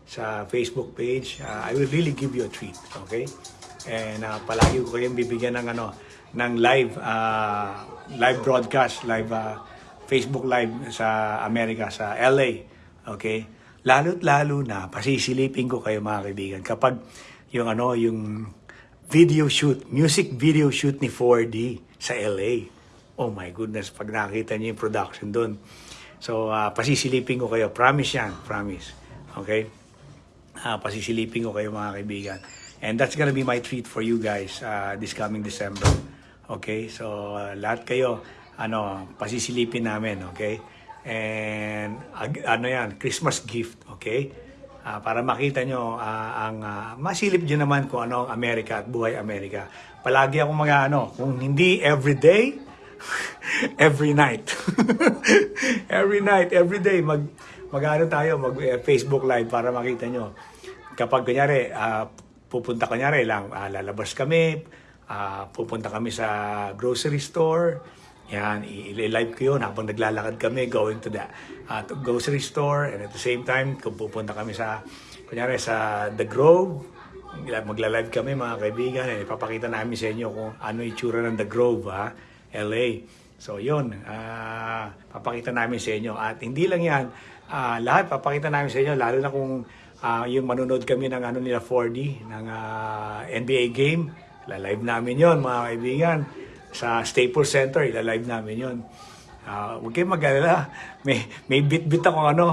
sa Facebook page. Ah, I will really give you a treat, okay? And ah, palagi ko kayong bibigyan ng ano ng live ah, live broadcast, live ah, Facebook live sa Amerika sa LA, okay? Lalo't lalo na pasisilipin ko kayo mga kaibigan kapag yung ano yung video shoot, music video shoot ni 4D sa LA. Oh my goodness, pag nakita niyo yung production doon. So, ah, pasisilipin ko kayo. Promise yan, promise. Okay? Ah, pasisilipin ko kayo mga kaibigan. And that's gonna be my treat for you guys uh, this coming December. Okay? So, ah, lahat kayo, ano, pasisilipin namin, okay? And ag- ano yan, Christmas gift, okay? Ah, para makita nyo ah, ang ah, masilip din naman kung ano ang Amerika at buhay Amerika. Palagi ako mga ano, kung hindi every day, every night. every night, every day mag mag-ano tayo, mag eh, Facebook live para makita nyo. Kapag kunyari, ah, pupunta kunyari lang, ah, lalabas kami, ah, pupunta kami sa grocery store, yan, i-live ko yun habang naglalakad kami going to the uh, to grocery store. And at the same time kung pupunta kami sa kunyari sa The Grove magla-live kami mga kaibigan eh, ipapakita namin sa inyo kung ano itsura ng The Grove ha LA so yun ah, papakita namin sa inyo. At hindi lang yan ah, lahat papakita namin sa inyo lalo na kung ah, yung manonood kami ng ano nila 4D ng ah, NBA game. La-live namin yon mga kaibigan sa Staples Center, ilalive namin yun. Ah, huwag kayong mag-alala. May, may bit-bit ako ano,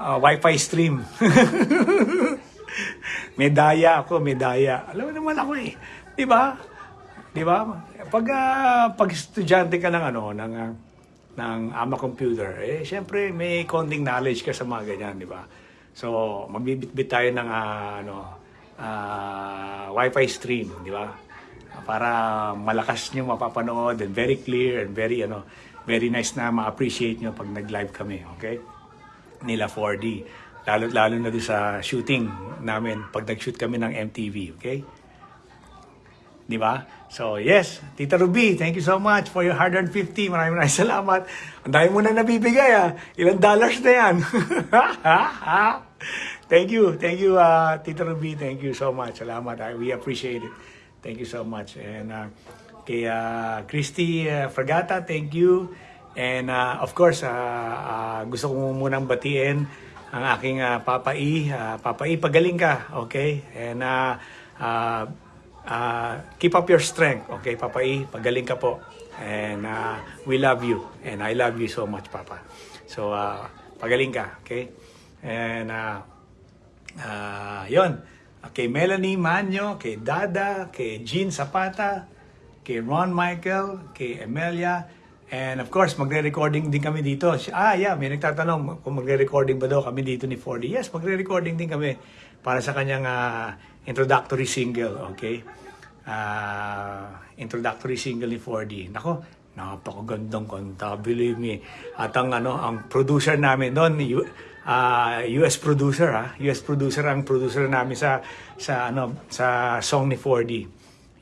ah, wifi stream. may daya ako, may daya. Alam mo naman ako eh. Di ba? Di ba? Pag, ah, pag estudyante ka ng ano, ng, ah, ng AMA computer, eh, syempre may konting knowledge ka sa mga ganyan, di ba? So, magbibit-bit tayo ng ah, ano, ah, wifi stream, di ba? Para malakas nyo mapapanood and very clear and very ano very nice na ma-appreciate nyo pag nag-live kami, okay? Nila 4D. Lalo lalo na doon sa shooting namin pag nag-shoot kami ng MTV, okay? Di ba? So, yes, Tita Ruby, thank you so much for your 150. Maraming maraming salamat. Ang dami mo na nabibigay, ah. Ilang dollars na yan. thank you. Thank you, uh, Tita Ruby. Thank you so much. Salamat. I, we appreciate it. Thank you so much. And uh, kay uh, Christy uh, Fragata, thank you. And uh, of course, uh, uh, gusto ko munang batiin ang aking uh, Papa E. Uh, Papa E, pagaling ka, okay? And uh, uh, uh, keep up your strength, okay, Papa E? Pagaling ka po. And uh, we love you. And I love you so much, Papa. So, uh, pagaling ka, okay? And uh, Ah, yon. Kay Melanie Manyo, kay Dada, kay Jean Zapata, kay Ron Michael, kay Emelia, and of course, magre-recording din kami dito. Ah, yeah, may nagtatanong kung magre-recording ba daw kami dito ni 4D. Yes, magre-recording din kami para sa kanyang ah, introductory single, okay? Ah, introductory single ni 4D. Nako, napakagandang kanta, believe me. At ang ano, ang producer namin doon, yu- ah, US producer ha, US producer ang producer namin sa sa ano sa song ni 4D.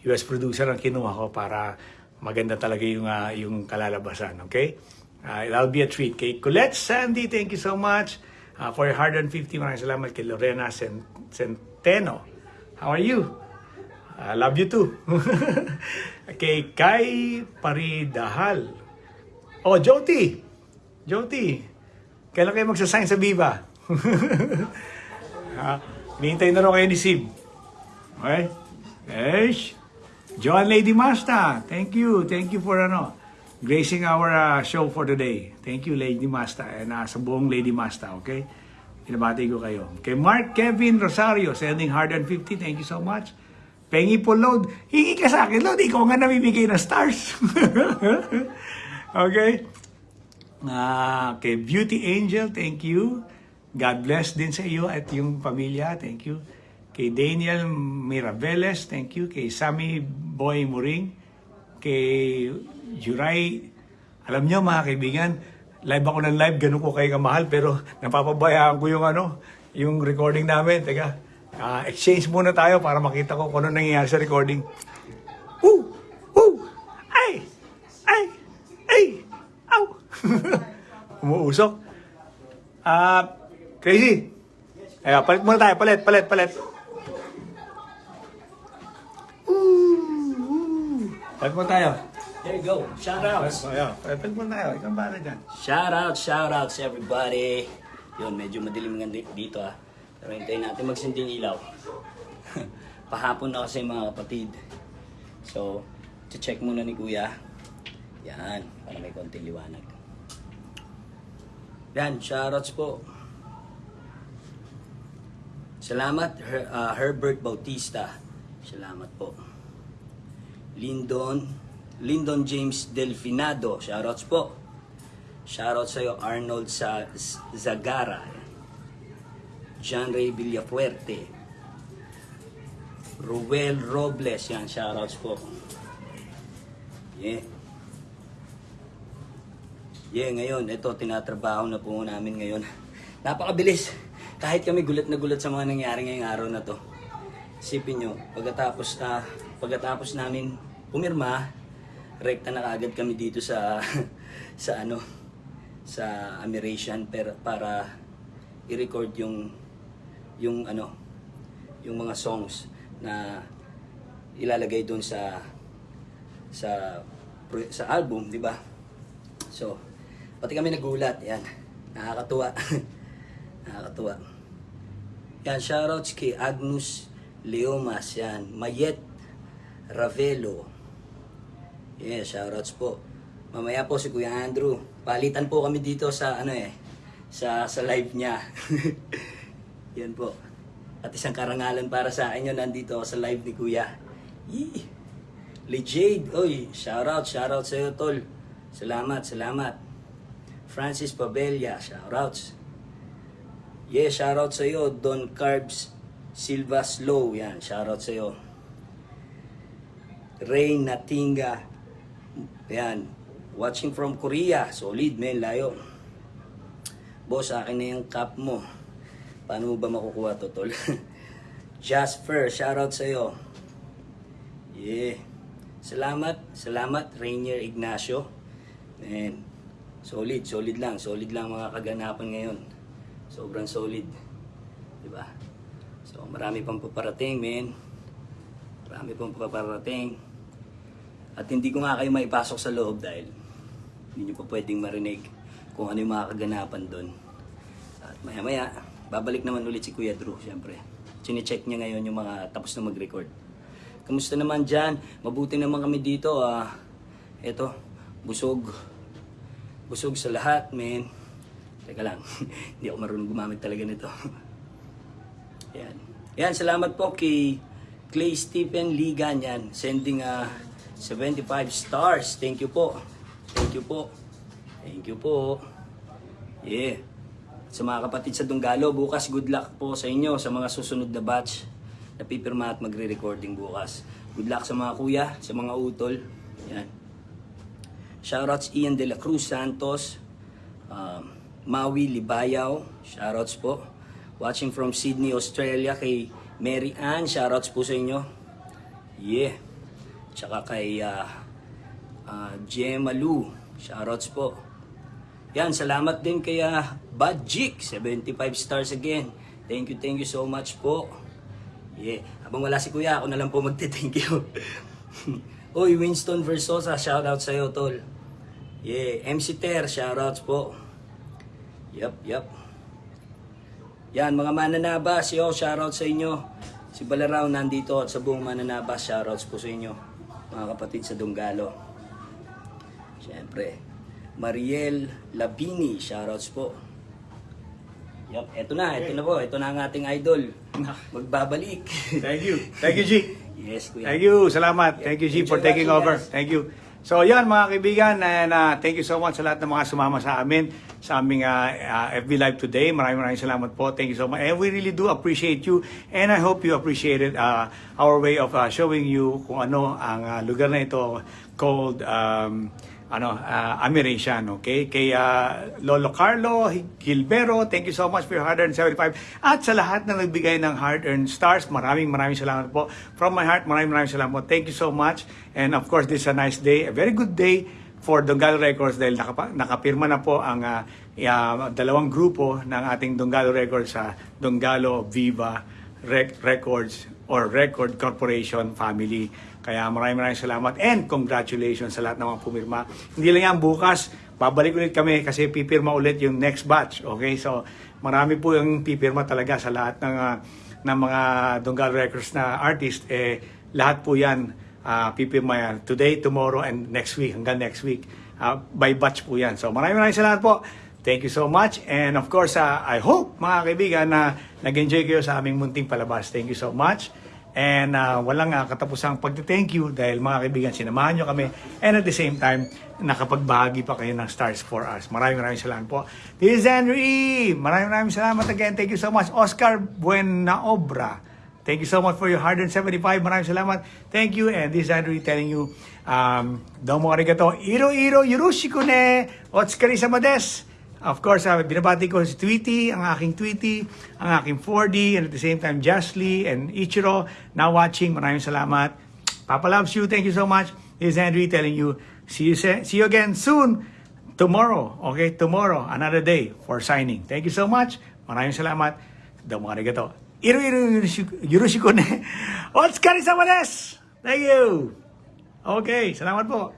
US producer ang kinuha ko para maganda talaga yung ah, yung kalalabasan, okay? Ah, it'll be a treat. Kay Colette Sandy, thank you so much ah, for your 150. Maraming salamat kay Lorena Cen- Centeno. How are you? I love you too. kay Kai Paridahal. Oh, Joti. Joti. Kailan kayo magsasign sa Viva? ha? Nihintay na rin kayo ni Sib. Okay? Yes. Joan Lady Masta. Thank you. Thank you for ano, gracing our uh, show for today. Thank you, Lady Masta. And uh, sa buong Lady Masta, okay? Pinabati ko kayo. Kay Mark Kevin Rosario, sending 150. Thank you so much. Pengi po load. Hingi ka sa akin, load. Ikaw nga namimigay ng stars. okay? Ah, kay Beauty Angel, thank you. God bless din sa iyo at yung pamilya, thank you. Kay Daniel Mirabeles, thank you. Kay Sammy Boy Muring, kay Juray. Alam niyo mga kaibigan, live ako ng live, ganun ko kayo kamahal, pero napapabayaan ko yung ano, yung recording namin. Teka, ah, exchange muna tayo para makita ko kung ano nangyayari sa recording. Woo! Ay! Ay! Ay! Aw! Umuusok. Ah, crazy. Ay, palit muna tayo. Palit, palit, palit. Palit muna tayo. There you go. Shout outs. Ayan, palit muna tayo. Ikaw ba dyan? Shout out, shout outs everybody. Yun, medyo madilim nga di- dito ah. Pero hintayin natin magsinding ilaw. Pahapon na kasi mga kapatid. So, check muna ni Kuya. Yan, para may konting liwanag. Yan, shoutouts po. Salamat, Her- ah, Herbert Bautista. Salamat po. Lindon Lyndon James Delfinado, shoutouts po. Shoutout sa Arnold sa Zagara. John Ray Villafuerte. Ruel Robles, yan, shoutouts po. Yeah. Yeah, ngayon, ito, tinatrabaho na po namin ngayon. Napakabilis. Kahit kami gulat na gulat sa mga nangyari ngayong araw na to. Isipin nyo, pagkatapos, na pagkatapos namin pumirma, rekta na kaagad kami dito sa, sa ano, sa Amiration per, para i-record yung, yung ano, yung mga songs na ilalagay doon sa sa sa album, di ba? So, pati kami nagulat, yan. Nakakatuwa. Nakakatuwa. Yan, shoutouts kay Agnus Leomas, yan. Mayet Ravelo. Yeah, shoutouts po. Mamaya po si Kuya Andrew. Palitan po kami dito sa ano eh, sa sa live niya. yan po. At isang karangalan para sa yun, nandito sa live ni Kuya. Yee! Lee oy, shoutout, shoutout sa iyo, tol. Salamat, salamat. Francis Pabella, shoutouts. Yeah, shoutout sa iyo, Don Carbs Silva Slow, yan, shoutout sa iyo. Ray Natinga, yan, watching from Korea, solid, men, layo. Boss, akin na yung cup mo. Paano mo ba makukuha to, tol? Jasper, shoutout sa iyo. Yeah. Salamat, salamat Rainier Ignacio. Man, solid, solid lang, solid lang mga kaganapan ngayon. Sobrang solid. 'Di ba? So, marami pang paparating, men. Marami pang paparating. At hindi ko nga kayo maipasok sa loob dahil hindi nyo pa pwedeng marinig kung ano yung mga kaganapan doon. At maya maya, babalik naman ulit si Kuya Drew, syempre. Chine-check niya ngayon yung mga tapos na mag-record. Kamusta naman dyan? Mabuti naman kami dito. Ah. Eto, busog. Busog sa lahat, men. Teka lang, hindi ako marunong gumamit talaga nito. Yan. Yan, salamat po kay Clay Stephen Ligan yan. Sending ah 75 stars. Thank you po. Thank you po. Thank you po. Yeah. Sa mga kapatid sa Dunggalo, bukas good luck po sa inyo sa mga susunod na batch na pipirma at magre-recording bukas. Good luck sa mga kuya, sa mga utol. Yan. Shoutouts Ian De La Cruz Santos, um, Maui Libayaw, shoutouts po. Watching from Sydney, Australia kay Mary Ann, shoutouts po sa inyo. Yeah. Tsaka kay uh, uh, Gemma Lu, shoutouts po. Yan, salamat din kay uh, Bad Jik, 75 stars again. Thank you, thank you so much po. Yeah. Habang wala si Kuya, ako na lang po magte-thank you. Oy, Winston Versosa, shoutout sa'yo, tol. Yeah, MC Ter, shoutouts po. Yup, yup. Yan, mga mananabas, yo, shoutout sa inyo. Si Balaraw nandito at sa buong mananabas, shoutouts po sa inyo. Mga kapatid sa Dunggalo. Siyempre, Mariel Labini, shoutouts po. Yup, eto na, eto na po. Eto na ang ating idol. Magbabalik. Thank you. Thank you, G. yes, kuya. Thank you. Salamat. Thank you, G, for Enjoy taking watching, over. guys. Thank you. So, yan mga kaibigan, and uh, thank you so much sa lahat ng mga sumama sa amin sa aming uh, uh, FB Live today. Maraming maraming salamat po. Thank you so much. And we really do appreciate you and I hope you appreciated uh, our way of uh, showing you kung ano ang uh, lugar na ito called um, ano, uh, Amiration, okay? Kay uh, Lolo Carlo Gilbero, thank you so much for your hard-earned 75. At sa lahat na nagbigay ng hard-earned stars, maraming maraming salamat po. From my heart, maraming maraming salamat po. Thank you so much. And of course, this is a nice day, a very good day for Donggalo Records dahil nakapa, nakapirma na po ang uh, uh, dalawang grupo ng ating Donggalo Records sa Donggalo Viva Rec- Records or Record Corporation family. Kaya maraming maraming salamat and congratulations sa lahat ng mga pumirma. Hindi lang yan, bukas, babalik ulit kami kasi pipirma ulit yung next batch. Okay, so marami po yung pipirma talaga sa lahat ng, ah, ng mga Donggalo Records na artist. Eh, lahat po yan ah, pipirma yan. Today, tomorrow, and next week, hanggang next week. Ah, by batch po yan. So maraming maraming salamat po. Thank you so much. And of course, ah, I hope, mga kaibigan, na nag-enjoy kayo sa aming munting palabas. Thank you so much. And uh, walang uh, katapusang pagte-thank you dahil mga kaibigan, sinamahan nyo kami. And at the same time, nakapagbahagi pa kayo ng stars for us. Maraming maraming salamat po. This is Andrew E. Maraming maraming salamat again. Thank you so much. Oscar Buenaobra. Thank you so much for your 175. Maraming salamat. Thank you. And this is Andrew E telling you, um, domo arigato. Iro iro yurushiko ne. Otskari samades. Of course, uh, binabati ko si Tweety, ang aking Tweety, ang aking 4D, and at the same time, Justly and Ichiro now watching. Maraming salamat. Papa loves you. Thank you so much. This is Henry telling you, see you, se- see you again soon. Tomorrow, okay? Tomorrow, another day for signing. Thank you so much. Maraming salamat. Domo arigato. Iro iro yurushiko- ne. Otskari samades. Thank you. Okay, salamat po.